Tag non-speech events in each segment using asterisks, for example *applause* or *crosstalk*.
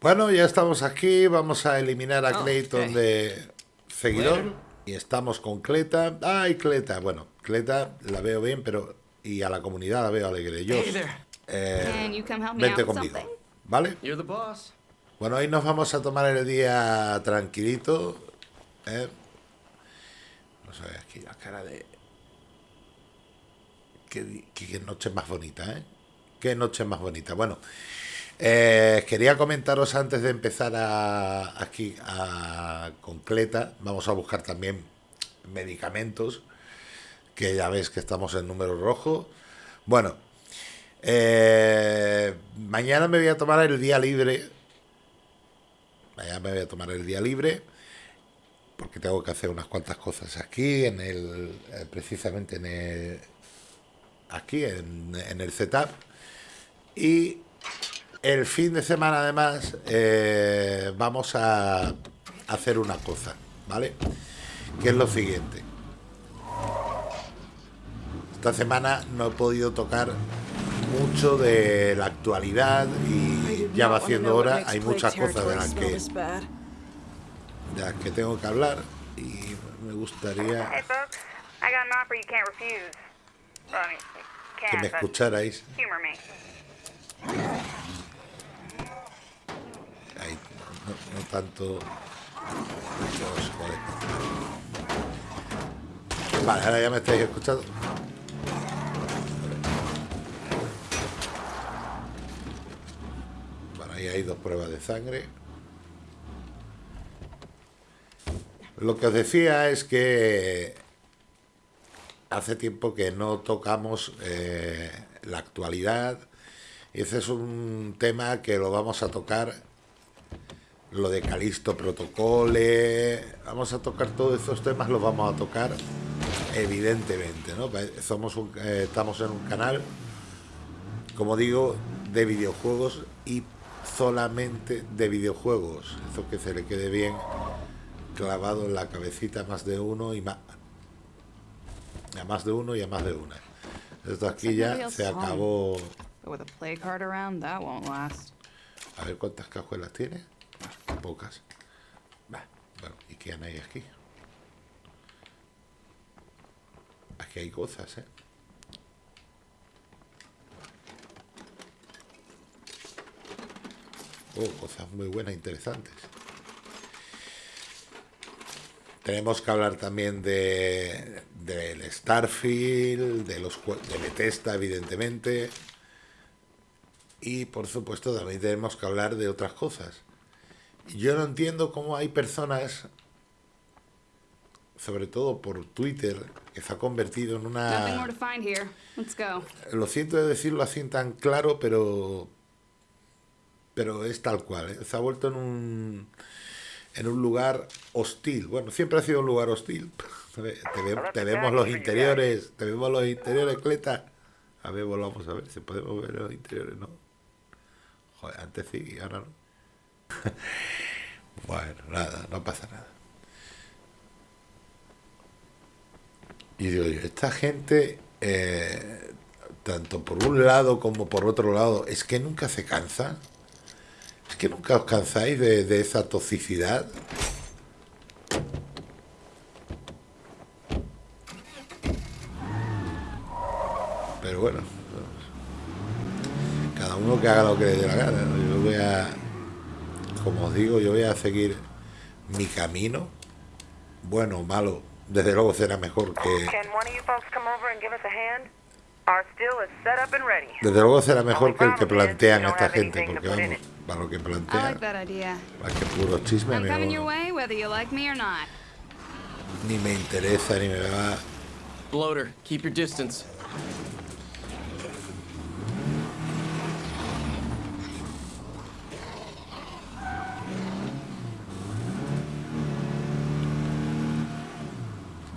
Bueno, ya estamos aquí. Vamos a eliminar a Clayton de seguidor. Y estamos con Cleta. ¡Ay, Cleta! Bueno, Cleta la veo bien, pero... Y a la comunidad la veo alegre. Yo, eh, vente conmigo. ¿Vale? Bueno, hoy nos vamos a tomar el día tranquilito. ¿eh? Vamos a ver aquí la cara de... Qué, qué noche más bonita, ¿eh? Qué noche más bonita. Bueno, eh, quería comentaros antes de empezar a, aquí a Concleta, vamos a buscar también medicamentos, que ya veis que estamos en número rojo. Bueno, eh, mañana me voy a tomar el día libre. Mañana me voy a tomar el día libre porque tengo que hacer unas cuantas cosas aquí, en el, eh, precisamente en el, aquí en, en el setup. Y el fin de semana, además, eh, vamos a hacer una cosa, ¿vale? Que es lo siguiente. Esta semana no he podido tocar mucho de la actualidad y ya va haciendo hora. Hay muchas cosas de las que, de las que tengo que hablar y me gustaría que me escucharais. Tanto Vale, ahora ya me estáis escuchando. Bueno, ahí hay dos pruebas de sangre. Lo que os decía es que hace tiempo que no tocamos eh, la actualidad y ese es un tema que lo vamos a tocar lo de Calisto Protocole, vamos a tocar todos estos temas, los vamos a tocar evidentemente, ¿no? Somos eh, estamos en un canal, como digo, de videojuegos y solamente de videojuegos, eso que se le quede bien clavado en la cabecita más de uno y más a más de uno y a más de una. Esto aquí ya se acabó. A ver cuántas cajuelas tiene pocas. bueno, ¿y qué hay aquí? Aquí hay cosas, ¿eh? Oh, cosas muy buenas, interesantes. Tenemos que hablar también de del Starfield, de los de Bethesda, evidentemente. Y por supuesto también tenemos que hablar de otras cosas. Yo no entiendo cómo hay personas, sobre todo por Twitter, que se ha convertido en una... Lo siento de decirlo así tan claro, pero pero es tal cual. ¿eh? Se ha vuelto en un en un lugar hostil. Bueno, siempre ha sido un lugar hostil. *laughs* Te, vemos los interiores, te vemos los interiores, Cleta. A ver, volvamos a ver si podemos ver los interiores, ¿no? Joder, antes sí, y ahora no. *laughs* bueno, nada, no pasa nada. Y digo yo, esta gente, eh, tanto por un lado como por otro lado, es que nunca se cansa. Es que nunca os cansáis de, de esa toxicidad. Pero bueno, cada uno que haga lo que le dé la gana. Yo voy a como os digo, yo voy a seguir mi camino. Bueno, malo, desde luego será mejor que... Desde luego será mejor que el que plantean esta gente, porque vamos, para lo que plantean, para que puro chisme, ni me interesa, ni me va... Bloater, keep your distance.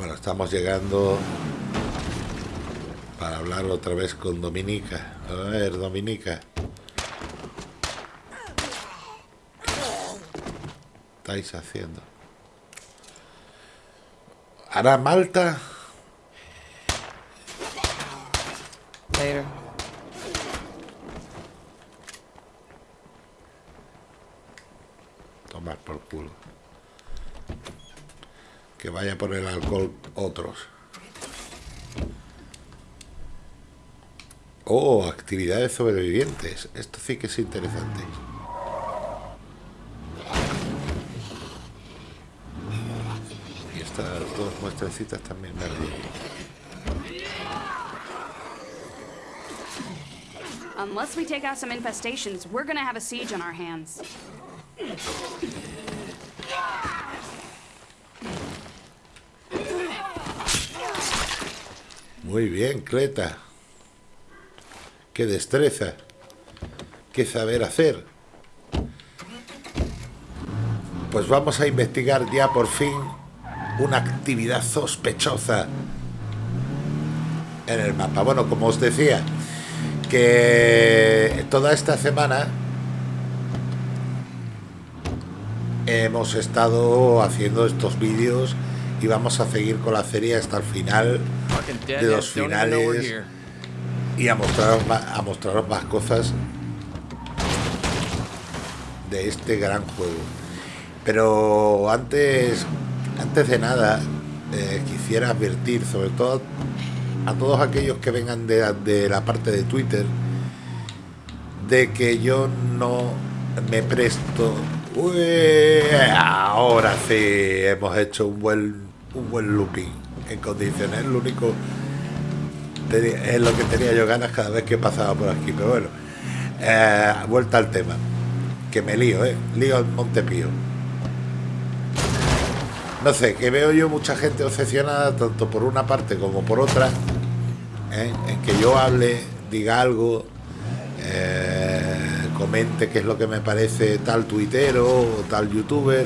Estamos llegando para hablar otra vez con Dominica. A ver, Dominica. ¿Qué estáis haciendo? ¿Hará Malta? tomar por culo. Que vaya por el alcohol otros. Oh, actividades sobrevivientes. Esto sí que es interesante. Y estas dos muestrecitas también me Unless we take out some infestations, we're gonna have a siege on our hands. Muy bien, Cleta. Qué destreza. Qué saber hacer. Pues vamos a investigar ya por fin una actividad sospechosa en el mapa. Bueno, como os decía, que toda esta semana hemos estado haciendo estos vídeos y vamos a seguir con la serie hasta el final de los finales y a mostraros más, a mostraros más cosas de este gran juego. Pero antes, antes de nada, eh, quisiera advertir, sobre todo a todos aquellos que vengan de, de la parte de Twitter, de que yo no me presto. Uy, ahora sí hemos hecho un buen, un buen looping en condiciones. Lo único es lo que tenía yo ganas cada vez que pasaba por aquí. Pero bueno, eh, vuelta al tema. Que me lío, ¿eh? Lío al Montepío. No sé, que veo yo mucha gente obsesionada, tanto por una parte como por otra, ¿eh? en que yo hable, diga algo, eh, comente qué es lo que me parece tal tuitero o tal youtuber.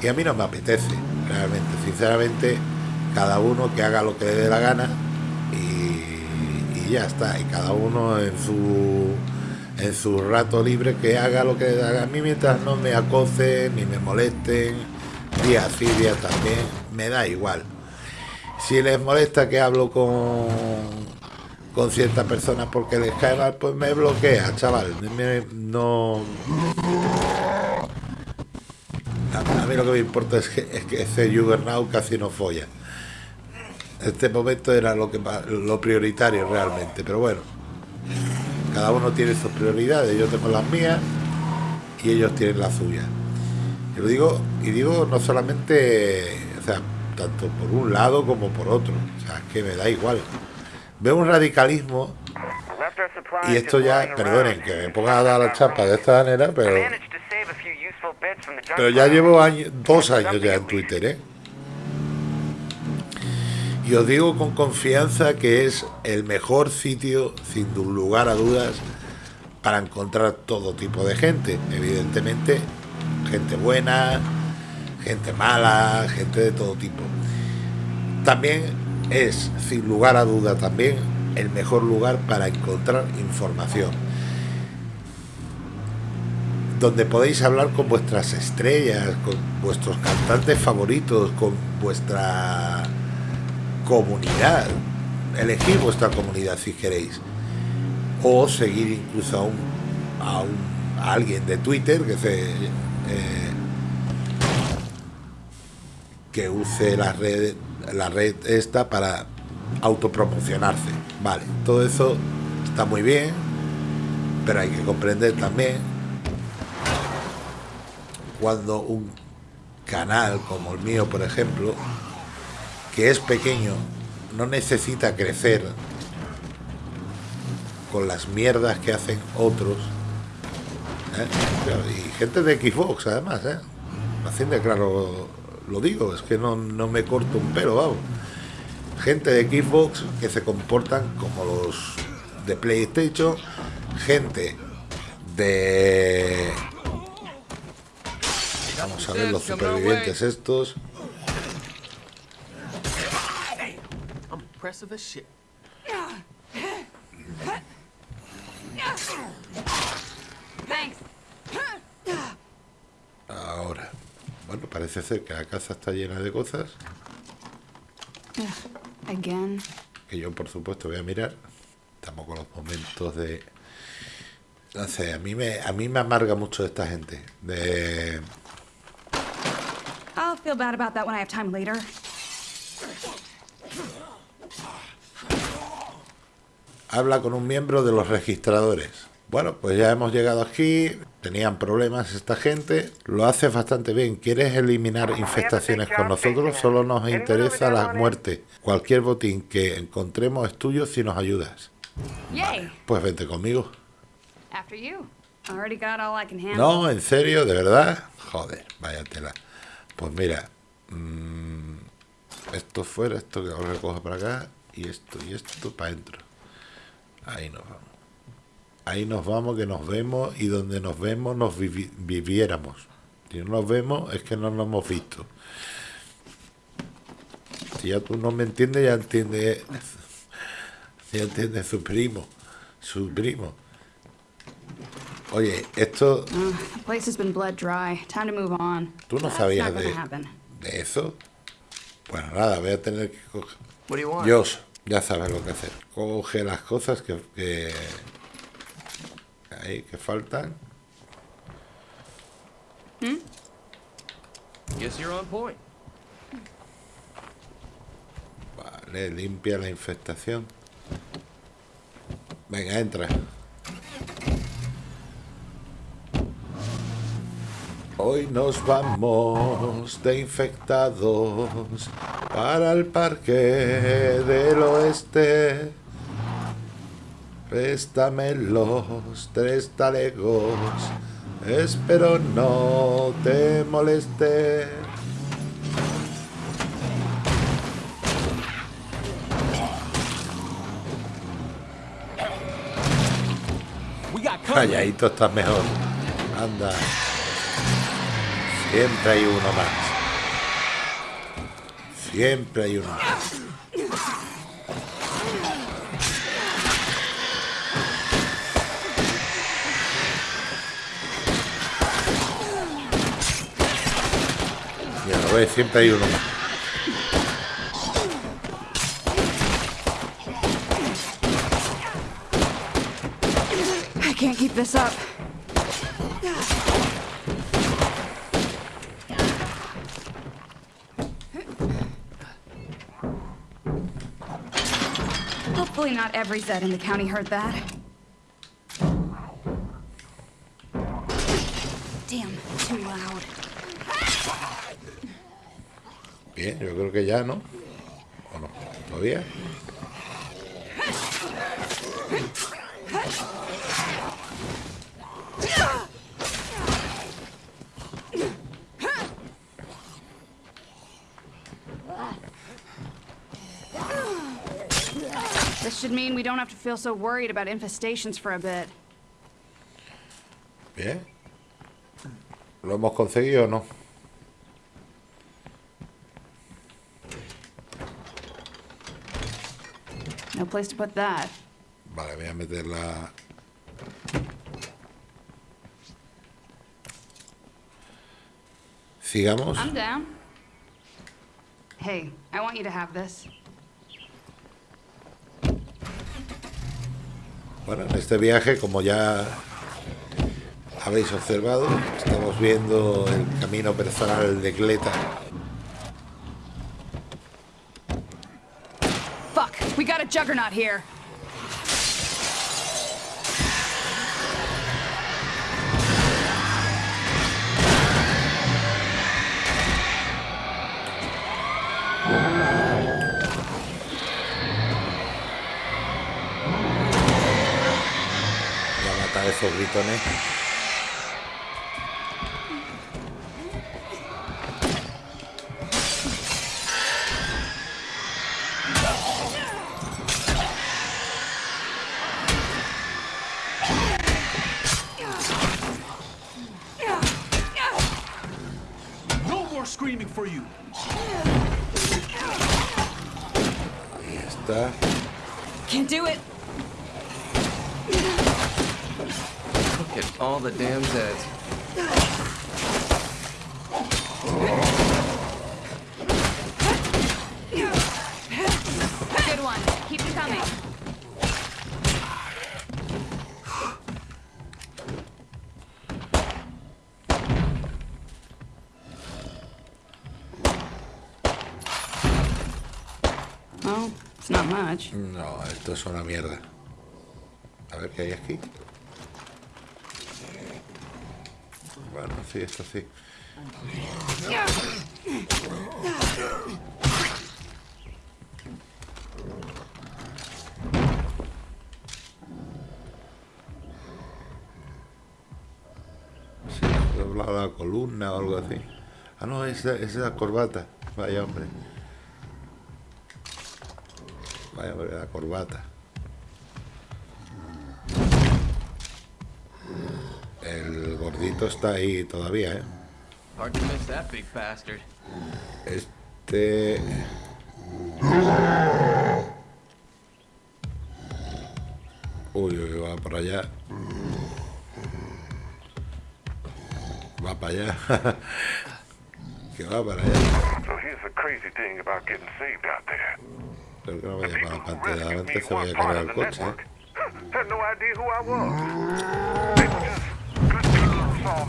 Y a mí no me apetece, realmente. Sinceramente, cada uno que haga lo que le dé la gana y, ya está. Y cada uno en su en su rato libre que haga lo que le dé A mí mientras no me acosen ni me molesten, día sí, día también, me da igual. Si les molesta que hablo con con ciertas personas porque les cae mal, pues me bloquea, chaval. no. A, mí lo que me importa es que, es que ese Juggernaut casi no folla. Este momento era lo que lo prioritario realmente, pero bueno. Cada uno tiene sus prioridades, yo tengo las mías y ellos tienen las suyas. Y lo digo, y digo no solamente, o sea, tanto por un lado como por otro. O sea, es que me da igual. Veo un radicalismo y esto ya, perdonen que me ponga a dar la chapa de esta manera, pero pero ya llevo dos años ya en Twitter, ¿eh? Y os digo con confianza que es el mejor sitio, sin lugar a dudas, para encontrar todo tipo de gente. Evidentemente, gente buena, gente mala, gente de todo tipo. También es, sin lugar a duda también, el mejor lugar para encontrar información. Donde podéis hablar con vuestras estrellas, con vuestros cantantes favoritos, con vuestra comunidad. Elegir vuestra comunidad si queréis. O seguir incluso a, un, a, alguien de Twitter que se... Eh, que use las redes la red esta para autopromocionarse. Vale, todo eso está muy bien, pero hay que comprender también cuando un canal como el mío, por ejemplo, que es pequeño, no necesita crecer con las mierdas que hacen otros. ¿eh? Y gente de Xbox, además, ¿eh? Haciendo claro lo digo, es que no, me corto un pelo, vamos. Gente de Xbox que se comportan como los de PlayStation, gente de... Vamos a ver los supervivientes estos. Ahora. Bueno, parece ser que la casa está llena de cosas. Que yo, por supuesto, voy a mirar. Estamos con los momentos de... No sé, a mí me, a mí me amarga mucho esta gente. De... feel bad about that when I have time later. Habla con un miembro de los registradores. Bueno, pues ya hemos llegado aquí. Tenían problemas esta gente. Lo hace bastante bien. ¿Quieres eliminar infestaciones con nosotros? Solo nos interesa la muerte. Cualquier botín que encontremos es tuyo si nos ayudas. Pues vente conmigo. After you. Already got all I can handle. No, en serio, de verdad. Joder, vaya tela. Pues mira, mm, esto fuera, esto que ahora recojo para acá, y esto y esto para adentro. Ahí nos vamos. Ahí nos vamos, que nos vemos, y donde nos vemos nos vivi- viviéramos. Si no nos vemos, es que no nos hemos visto. Si ya tú no me entiendes, ya entiende, *laughs* ya entiende su primo, su primo. Oye, esto, The place has been bled dry. Time to move on. ¿Tú no sabías de, de eso? Bueno, nada, voy a tener que coger. What ya sabes lo que hacer. Coge las cosas que, que, ahí, que faltan. Guess you're on point. Vale, limpia la infestación. Venga, entra. Hoy nos vamos de infectados para el parque del oeste. Préstame los tres talegos, espero no te moleste. Calladito estás mejor. Anda. Siempre hay uno más. Siempre hay uno. Ya lo ves, siempre hay uno. I can't keep this up. Hopefully not every Zed in the county heard that. Damn, too loud. Bien, yo creo que ya, ¿no? ¿O no? ¿Todavía? Should mean we don't have to feel so worried about infestations for a bit. Bien. ¿Lo hemos conseguido o no? No place to put that. Vale, voy a meter la... Sigamos. I'm down. Hey, I want you to have this. Bueno, en este viaje, como ya habéis observado, estamos viendo el camino personal de Cleta. Fuck, we got a juggernaut here. Esos gritones. No more screaming for you. Ahí está. Can't do it. at all the damn Zeds. Good one. Keep it coming. Well, it's not much. No, esto es una mierda. A ver qué hay aquí. Sí, esto sí. Sí, doblado la columna o algo así. Ah, no, es, es la corbata. Vaya hombre. Vaya hombre, la corbata. Gordito está ahí todavía, ¿eh? Hard to miss that big bastard. Este... Uy, uy, va para allá. Va para allá. *laughs* que va para allá. So here's the crazy thing about getting saved out there. Pero que no vaya para la People who pantalla. rescued Antes me se vaya a cargar el coche. ¿eh? *laughs* saw.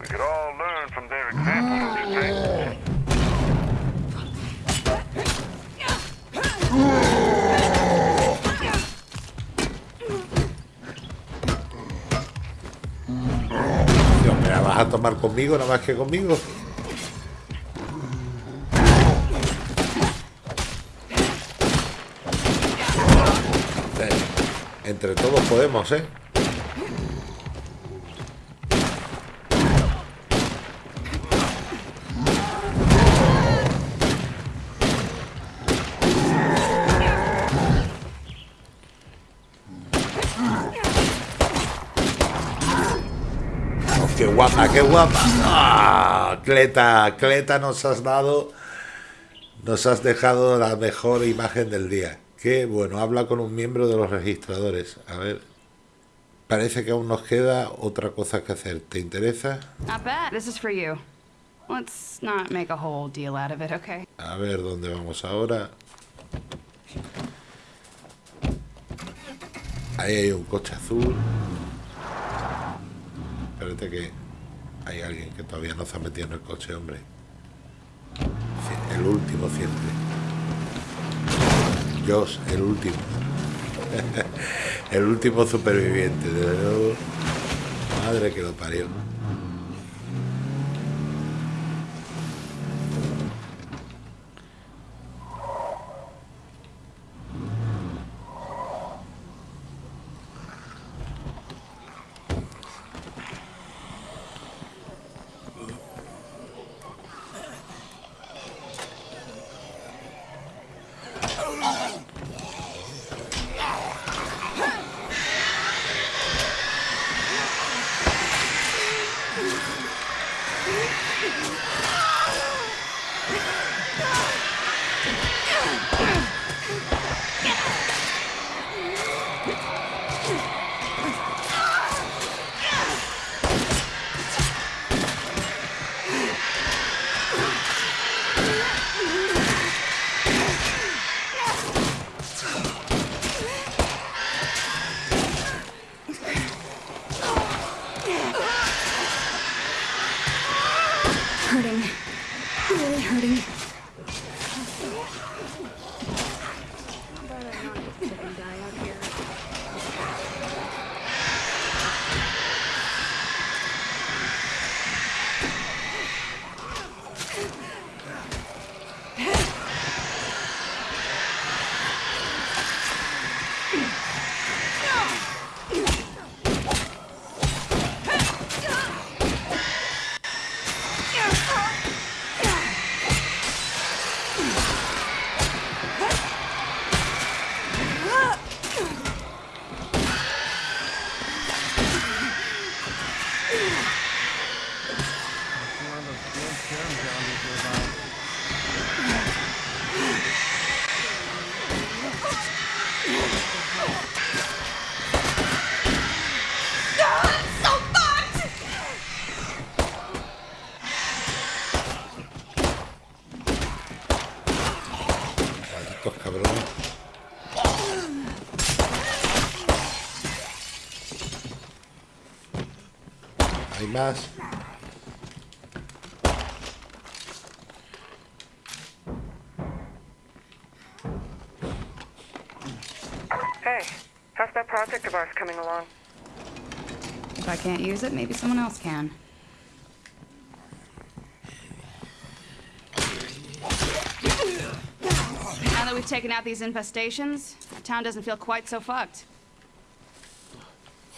We could all learn from their example, don't you ¿me vas a tomar conmigo nada más que conmigo? Entre todos podemos, ¿eh? Oh, ¡Qué guapa, qué guapa! ¡Ah! Cleta, Cleta nos has dado... Nos has dejado la mejor imagen del día. Qué bueno, habla con un miembro de los registradores. A ver. Parece que aún nos queda otra cosa que hacer. ¿Te interesa? A ver dónde vamos ahora. Ahí hay un coche azul. Espérate que hay alguien que todavía no se ha metido en el coche, hombre. El último siempre. Josh, el último. *laughs* el último superviviente, de luego. Madre que lo parió. Coming along? If I can't use it, maybe someone else can. Now that we've taken out these infestations, our town doesn't feel quite so fucked.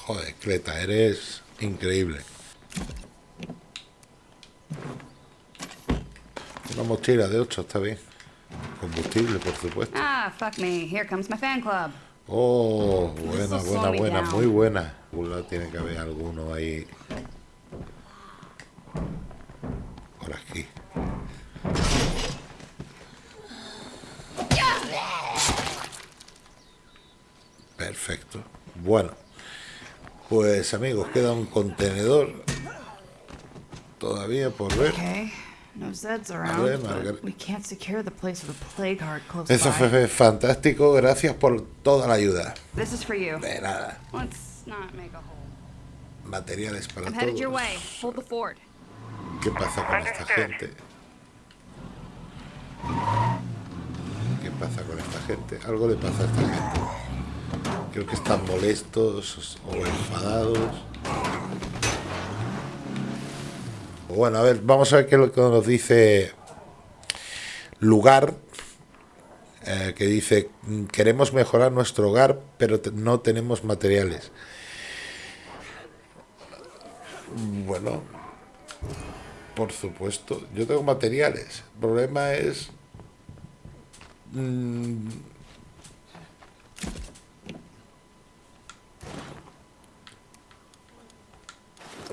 Joder, Cleta, eres increíble. Una mochila de 8, está bien. Combustible, por supuesto. Ah, fuck me. Here comes my fan club. Oh, buena, buena, buena, muy buena. Tiene que haber alguno ahí. Por aquí. Perfecto. Bueno, pues amigos, queda un contenedor todavía por ver. No Zeds around, but we can't secure the place with a plague heart close Eso by. fue fantástico, gracias por toda la ayuda. This is for you. De nada, Let's not make a hole. materiales para I'm headed your way. Hold the fort. ¿Qué pasa con esta gente? ¿Qué pasa con esta gente? Algo le pasa a esta gente. Creo que están molestos o enfadados. Bueno, a ver, vamos a ver qué es lo que nos dice lugar. eh, que dice, "Mm, queremos mejorar nuestro hogar, pero no tenemos materiales. Bueno, por supuesto, yo tengo materiales. El problema es... mm,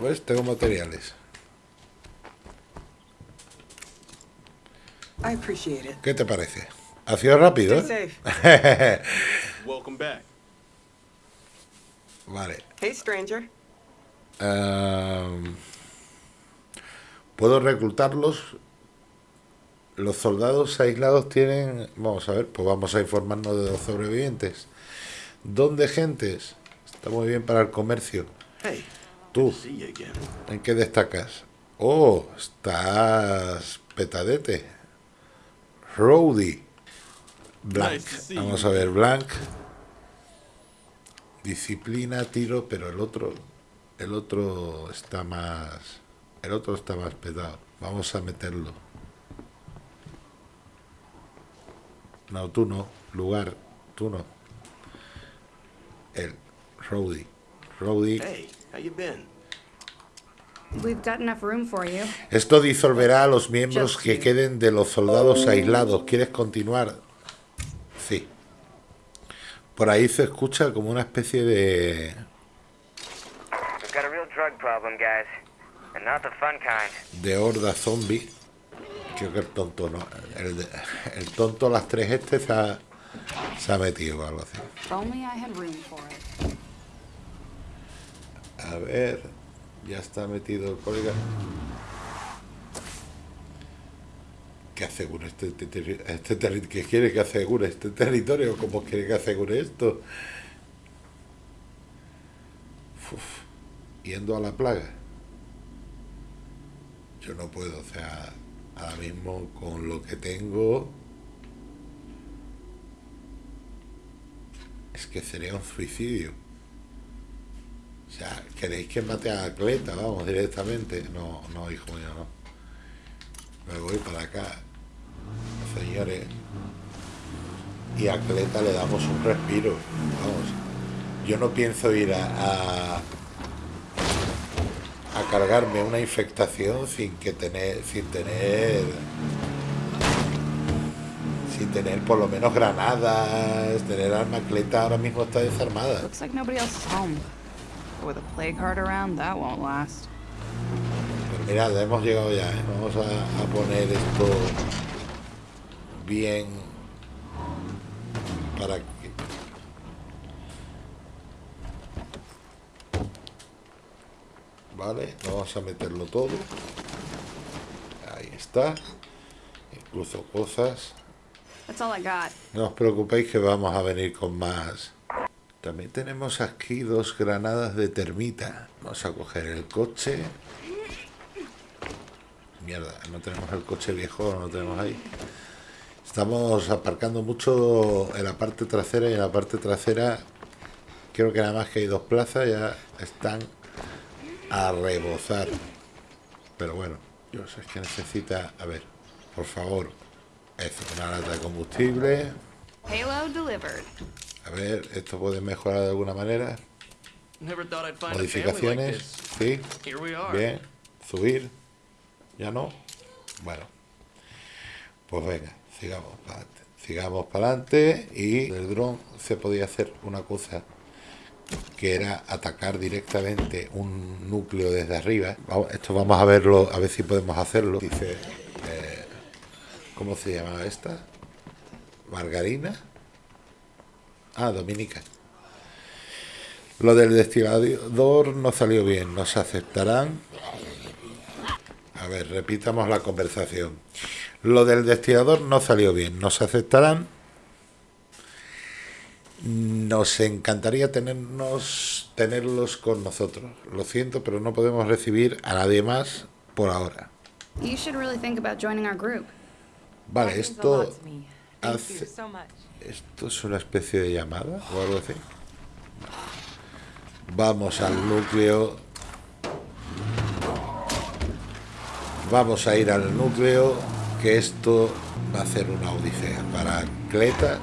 ¿Ves? Tengo materiales. I appreciate it. ¿Qué te parece? Ha sido rápido, ¿eh? *laughs* Welcome back. vale. Hey, stranger. Am, Puedo reclutarlos. Los soldados aislados tienen... Vamos a ver, pues vamos a informarnos de los sobrevivientes. ¿Dónde gentes? Está muy bien para el comercio. Hey, Tú. ¿en qué destacas? Oh, estás petadete. Rowdy. Blank. Vamos a ver, Blank. Disciplina, tiro, pero el otro, el otro está más, el otro está más petado. Vamos a meterlo. No, tú no. Lugar, tú no. El Rowdy. Rowdy. Hey, how you been? We've got enough room for you. Esto disolverá a los miembros Just que you. queden de los soldados aislados. ¿Quieres continuar? Sí. Por ahí se escucha como una especie de, We've got a real drug problem, guys. And not the fun kind. de horda zombie. Creo que el tonto no. El, de- el tonto, las tres este, se ha, se ha metido o algo así. A ver, ya está metido el colega. Que asegure este, este, terri- que quiere que asegure este territorio, ¿cómo quiere que asegure esto? Yendo a la plaga. Yo no puedo, o sea, ahora mismo con lo que tengo. Es que sería un suicidio. O sea, ¿queréis que mate a Cleta? Vamos, directamente. No, no, hijo mío, no. Me voy para acá, señores. Y a Cleta le damos un respiro. Vamos. Yo no pienso ir a, a, a cargarme una infectación sin que tener, sin tener, sin tener por lo menos granadas, tener arma. Cleta ahora mismo está desarmada. Looks like. But with a plague heart around, that won't last. Mirad, hemos llegado ya, ¿eh? Vamos a, a poner esto bien para que... Vale, vamos a meterlo todo. Ahí está. Incluso cosas. That's all I got. No os preocupéis que vamos a venir con más. También tenemos aquí dos granadas de termita. Vamos a coger el coche. Mierda, no tenemos el coche viejo, no lo tenemos ahí. Estamos aparcando mucho en la parte trasera y en la parte trasera Creo que nada más que hay dos plazas ya están a rebozar. Pero bueno, yo sé que necesita... A ver, por favor. Esto, una lata de combustible. Payload delivered. A ver, esto puede mejorar de alguna manera. Modificaciones. Sí. Bien. Subir. Ya no. Bueno. Pues venga, sigamos para adelante. Sigamos para adelante y del dron se podía hacer una cosa que era atacar directamente un núcleo desde arriba. Esto vamos a verlo, a ver si podemos hacerlo. Dice, eh, ¿cómo se llama esta? Margarina. Ah, Dominica. Lo del destilador no salió bien. Nos aceptarán. A ver, repitamos la conversación. Lo del destilador no salió bien. Nos aceptarán. Nos encantaría tenernos, tenerlos con nosotros. Lo siento, pero no podemos recibir a nadie más por ahora. You should really think about joining our group. Vale, esto, hace- esto es una especie de llamada o algo así. Vamos al núcleo. Vamos a ir al núcleo, que esto va a ser una odisea para Cleta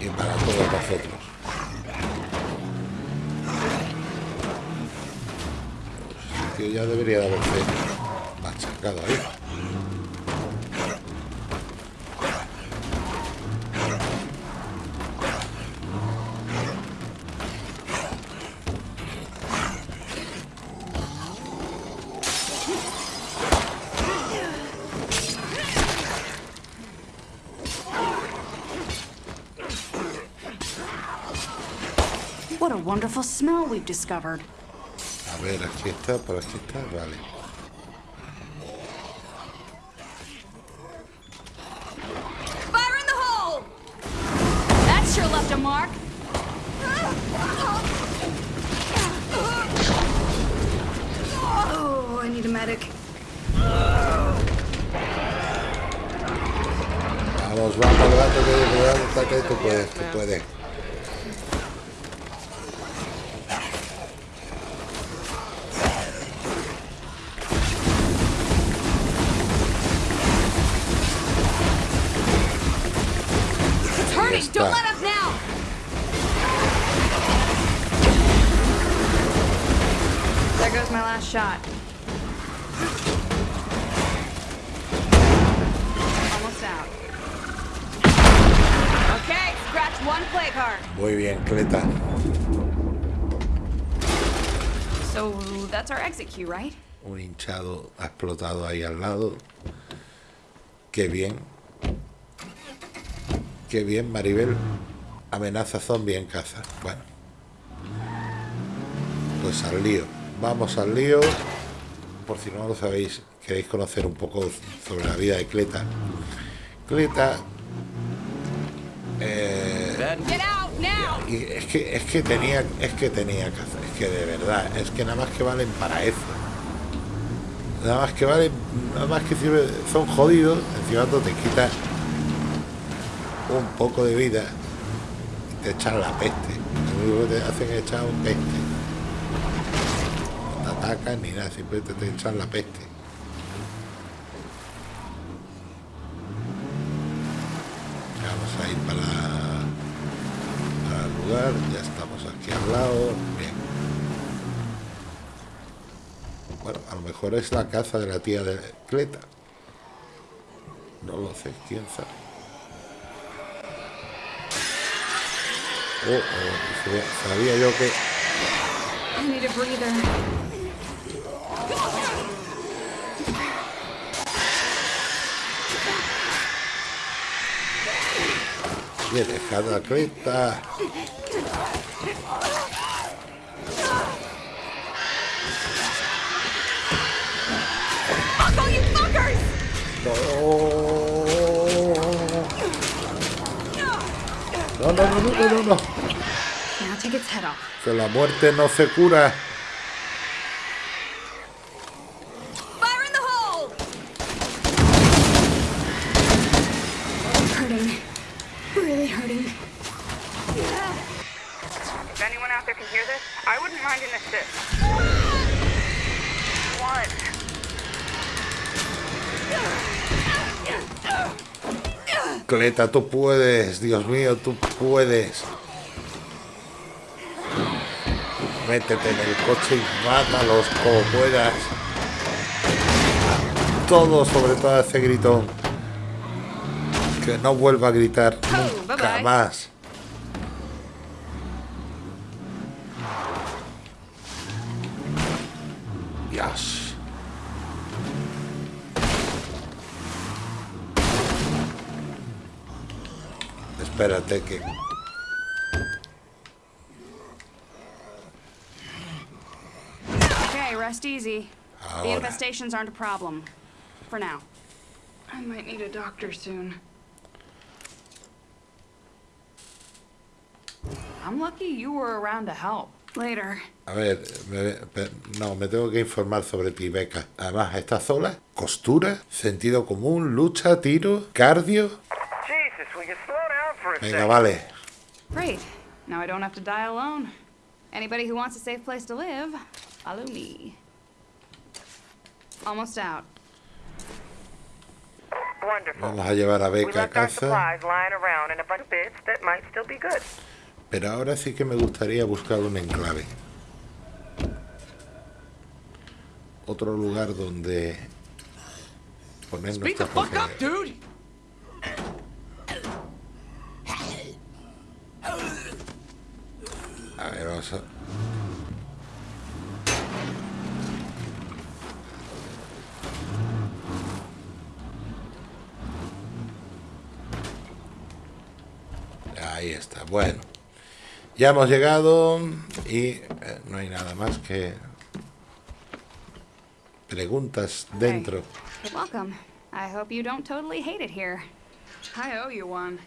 y para todos nosotros. Tío ya debería de haberse machacado ahí. Wonderful smell we've discovered. A ver, aquí está, por aquí está, vale. My last shot. Almost out. Okay, scratch one play card. Muy bien, Cleta. So that's our exit cue, right? Un hinchado ha explotado ahí al lado. Qué bien. Qué bien, Maribel. Amenaza zombie en casa. Bueno. Pues al lío. Vamos al lío. Por si no lo sabéis, queréis conocer un poco sobre la vida de Cleta. Cleta. eh, y es que es que tenía es que tenía que hacer, es que de verdad es que nada más que valen para eso nada más que valen nada más que sirve son jodidos encima te quitas un poco de vida y te echan la peste lo único que te hacen es echar un peste ni nada simplemente te echan la peste vamos a ir para para el lugar, ya estamos aquí al lado, bien. Bueno, a lo mejor es la casa de la tía de Cleta. No lo sé, quién sabe. Oh, oh, sabía- sabía yo que... I need a breather. Bien, dejado a fuckers! No, no, no, no, no, no, no. Now take its head off. Que la muerte no se cura. Fire in the hole! Hurting. Really hurting. If I Cleta, tú puedes, Dios mío, tú puedes. Métete en el coche y mátalos como puedas. Todo, sobre todo ese gritón. Que no vuelva a gritar Oh, nunca más. Espérate que... Okay, rest easy. The Ahora. infestations aren't a problem. For now. I might need a doctor soon. I'm lucky you were around to help. Later. A ver, me- no, me tengo que informar sobre ti, Beca. Además, ¿esta sola? ¿Costura? ¿Sentido común? ¿Lucha? ¿Tiro? ¿Cardio? Jesus, Venga, vale. Great. Now I don't have to die alone. Anybody who wants a safe place to live, follow me. Almost out. Wonderful. Vamos a llevar a We Beca a left our casa. supplies lying around and a bunch of bits that might still be good. Pero ahora sí que me gustaría buscar un enclave. Otro lugar donde poner Speak the nuestras fuck A ver, vamos a... Ahí está, bueno. Ya hemos llegado y eh, no hay nada más que preguntas dentro. Welcome. I hope you don't totally hate it here. I owe you one.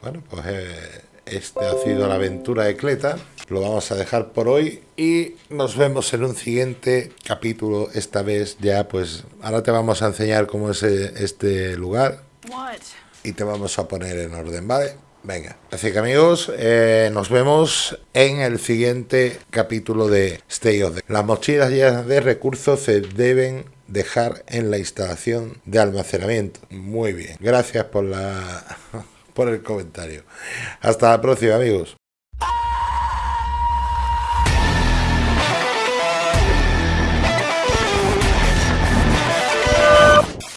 Bueno, pues eh, este ha sido la aventura de Cleta. Lo vamos a dejar por hoy y nos vemos en un siguiente capítulo. Esta vez ya, pues ahora te vamos a enseñar cómo es eh, este lugar y te vamos a poner en orden, ¿vale? Venga, así que amigos, eh, nos vemos en el siguiente capítulo de Stay of the... Las mochilas llenas de recursos se deben dejar en la instalación de almacenamiento. Muy bien, gracias por la por el comentario. Hasta la próxima, amigos.